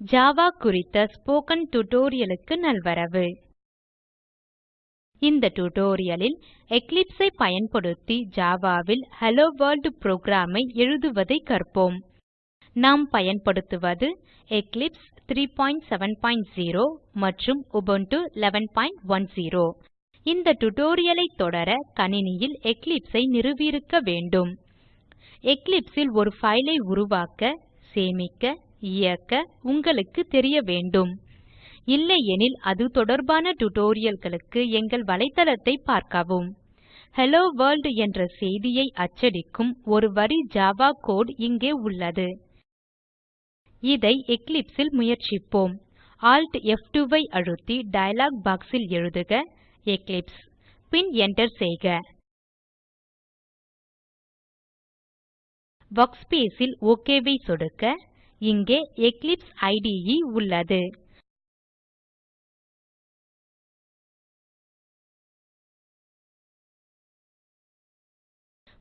Java குறித்த spoken டியூட்டோரியலுக்கு நல்வரவு. இந்த டியூட்டோரியலில் Eclipse ஐ பயன்படுத்தி ஜாவாவில் ஹெல்லோ வர்ல்ட் program ஐ எழுதுவதை கற்போம். நாம் பயன்படுத்துவது எக்லிப்ஸ் 370 மற்றும் உபுண்டு 1110 இந்த tutorial ஐ தொடர கணினியில் Eclipse ஐ நிறுவியிருக்க வேண்டும். Eclipse ல் ஒரு file ஐ உருவாக்க சேமிக்க இயக்க உங்களுக்கு தெரிய வேண்டும். இல்லையெனில் அது தொடர்பான டுடோரியல்களுக்கு எங்கள் வலைத்தளத்தை பார்க்கவும். ஹெலோ வேர்ல்ட் என்ற செய்தியை அச்சடிக்கும் ஒரு வரி ஜாவா கோடு இங்கே உள்ளது. இதை Eclipse ல் முயற்சிப்போம். Alt F2 ஐ அழுத்தி டயலாக் box ல் எழுதுக எக்லிப்ஸ் பின் enter செய்க. Workspace ல் OK ஐ சொடுக்க இங்கே எக்லிப்ஸ் IDE உள்ளது.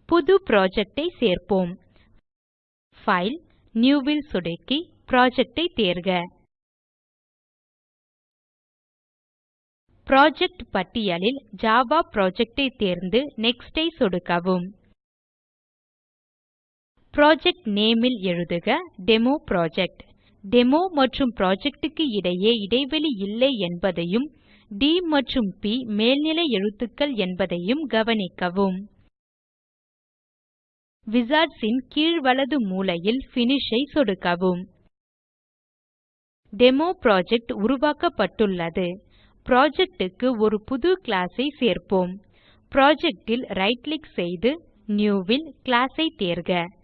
புது project ஐ சேர்ப்போம். File New ல் சொடுக்கி Project ஐ தேர்க. புரொஜெக்ட் பட்டியலில் ஜாவா Project ஐ தேர்ந்து Next ஐ சொடுக்கவும். புரொஜெக்ட் name ல் எழுதுக டெமோப்ராஜெக்ட் டெமோ மற்றும் project க்கு இடையே இடைவெளி இல்லை என்பதையும் ட் மற்றும் ப் மேல்நிலை எழுத்துக்கள் என்பதையும் கவனிக்கவும். Wizards ன் கீழ் வலது மூலையில் Finish ஐ சொடுக்கவும். டெமோப்ராஜெக்ட் உருவாக்கப்பட்டுள்ளது. Project க்கு ஒரு புது class ஐ சேர்ப்போம். Project ல் ரைட் கிளிக் செய்து New ல் Class ஐ தேர்க.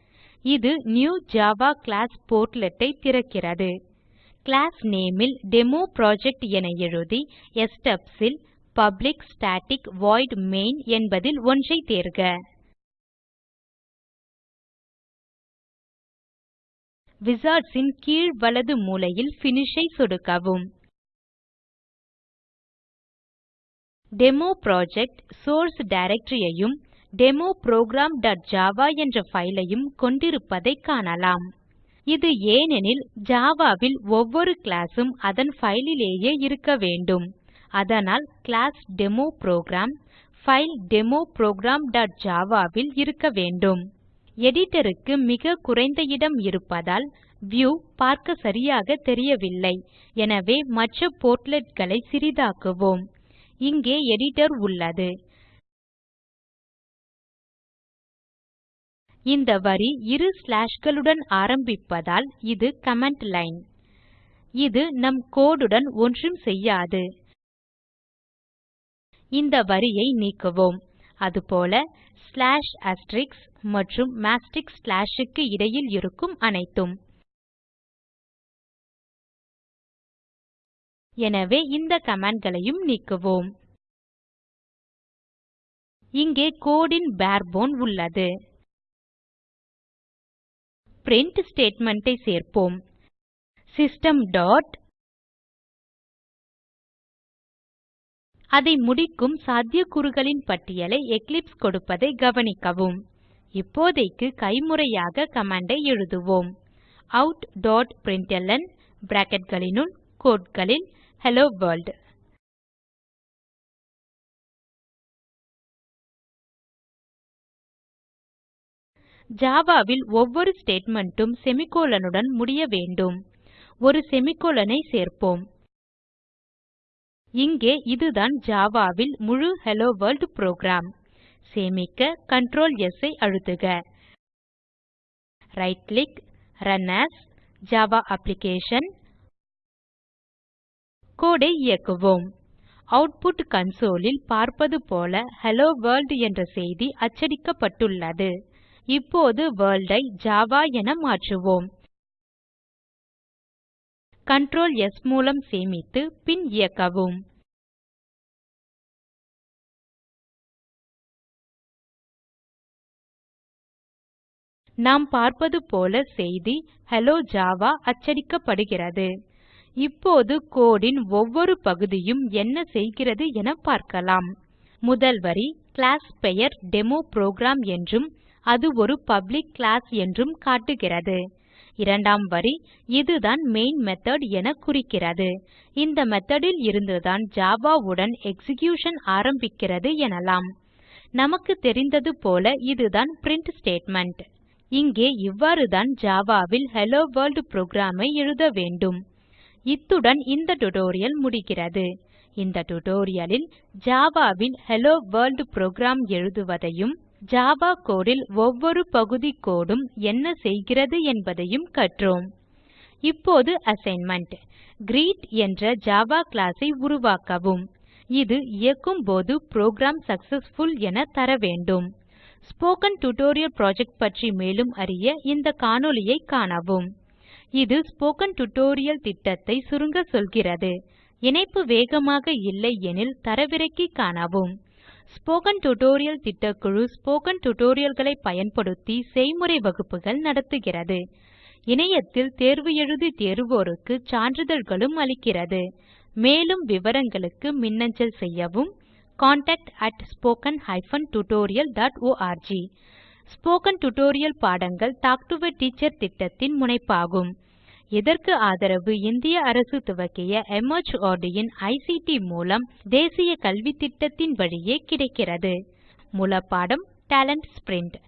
இது நியூ ஜாவா கிளாஸ் Portlet ஐ திறக்கிறது. கிளாஸ் name ல் டெமோப்ராஜெக்ட் என எழுதி stubs ல் பப்ளிக் ஸ்டாட்டிக் வாய்ட் மெயின் என்பதில் ஒன்றை தேர்க. Wizards ன் கீழ் வலது மூலையில் Finish ஐ சொடுக்கவும். டெமோப்ராஜெக்ட் சோர்ஸ் directory ஐயும் demoprogram.java என்ற ஃபைலையும் கொண்டிருப்பதைக் காணலாம். இது ஏனெனில் ஜாவாவில் ஒவ்வொரு class அதன் ஃபைலிலேயே இருக்க வேண்டும். அதனால் கிளாஸ் டெமோப்ரோகிராம் ஃபைல் demoprogramjavaவில் இருக்க வேண்டும். எடிட்டருக்கு மிக குறைந்த இடம் இருப்பதால் வியூ பார்க்க சரியாக தெரியவில்லை. எனவே மற்ற portlet சிறிதாக்குவோம். இங்கே எடிட்டர் உள்ளது. இந்த வரி இரு ஸ்லாஷ்களுடன் ஆரம்பிப்பதால் இது கமெண்ட் லைன். இது நம் code உடன் ஒன்றும் செய்யாது. இந்த வரியை நீக்குவோம். அதுபோல ஸ்லாஷ் அஸ்ட்ரிக்ஸ் மற்றும் மாஸ்டிக் ஸ்லாஷுக்கு க்கு இடையில் இருக்கும் அனைத்தும். எனவே இந்த கமாண்ட்களையும் நீக்குவோம். இங்கே code ன் பேர்போன் உள்ளது. Print statement ஐ சேர்ப்போம். System dot. அதை முடிக்கும் சாத்தியக்கூறுகளின் பட்டியலை எக்லிப்ஸ் கொடுப்பதை கவனிக்கவும். இப்போதைக்கு கைமுறையாக கமாண்டை எழுதுவோம். outprintln bracketகளினுள் quoteகளில் ஹெல்லோ World. Java ல் ஒவ்வொரு statement உம் semicolon உடன் முடிய வேண்டும். ஒரு semicolon ஐ சேர்ப்போம். இங்கே இதுதான் Java ல் முழு ஹெல்லோ வர்ல்ட் புரோகிராம் சேமிக்க Ctrl S ஐ அழுத்துக. Right click run as Java application code ஐ இயக்குவோம். அவுட்புட் console ல் பார்ப்பது போல ஹெல்லோ வர்ல்ட் என்ற செய்தி அச்சடிக்கப்பட்டுள்ளது. இப்போது World ஐ ஜாவா என மாற்றுவோம். Ctrl S மூலம் சேமித்து பின் இயக்கவும். நாம் பார்ப்பது போல செய்தி ஹெல்லோ ஜாவா அச்சடிக்கப்படுகிறது. இப்போது code ன் ஒவ்வொரு பகுதியும் என்ன செய்கிறது என பார்க்கலாம். முதல் வரி கிளாஸ் பெயர் டெமோப்ரோகிராம் என்றும் அது ஒரு பப்ளிக் கிளாஸ் என்றும் காட்டுகிறது. இரண்டாம் வரி இதுதான் மெயின் மெத்தட் என குறிக்கிறது. இந்த மெத்தோட் ல் இருந்துதான் ஜாவா உடன் எக்ஸிகியூஷன் ஆரம்பிக்கிறது எனலாம். நமக்கு தெரிந்தது போல இதுதான் பிரின்ட் ஸ்டேட்மெண்ட் இங்கே இவ்வாறுதான் ஜாவா ல் ஹெல்லோ வர்ல்ட் புரோகிராம் ஐ எழுத வேண்டும். இத்துடன் இந்த டியூட்டோரியல் முடிகிறது. இந்த டியூட்டோரியல் ல் ஜாவா ல் ஹெல்லோ வர்ல்ட் எழுதுவதையும் ஜாவா code ல் ஒவ்வொரு பகுதி கோடும் என்ன செய்கிறது என்பதையும் கற்றோம். இப்போது அசைன்மென்ட் கிரீட் என்ற ஜாவா class ஐ உருவாக்கவும். இது இயக்கும் போது புரோகிராம் சக்சஸ்ஃபுல் என தர வேண்டும். ஸ்போக்கன் டியூட்டோரியல் புரொஜெக்ட் பற்றி மேலும் அறிய இந்த காணொளியைக் காணவும். இது ஸ்போக்கன் டியூட்டோரியல் திட்டத்தை சுருங்க சொல்கிறது. இணைப்பு வேகமாக இல்லை எனில் தரவிறக்கி காணவும். ஸ்போக்கன் டியூட்டோரியல் திட்டக்குழு ஸ்போக்கன் டியூட்டோரியல்களை பயன்படுத்தி செய்முறை வகுப்புகள் நடத்துகிறது. இணையத்தில் தேர்வு எழுதி தேர்வோருக்கு சான்றிதழ்களும் அளிக்கிறது. மேலும் விவரங்களுக்கு மின்னஞ்சல் செய்யவும் contactspoken tutorialorg ஸ்போக்கன் டியூட்டோரியல் பாடங்கள் டாக் டு எ டீச்சர் திட்டத்தின் முனைப்பாகும். இதற்கு ஆதரவு? இந்திய அரசு துவக்கிய MHRD இன் ஐசிடி மூலம் தேசிய கல்வித்திட்டத்தின் வழியே கிடைக்கிறது. மூலப்பாடம் டேலன்ட் ஸ்பிரின்ட்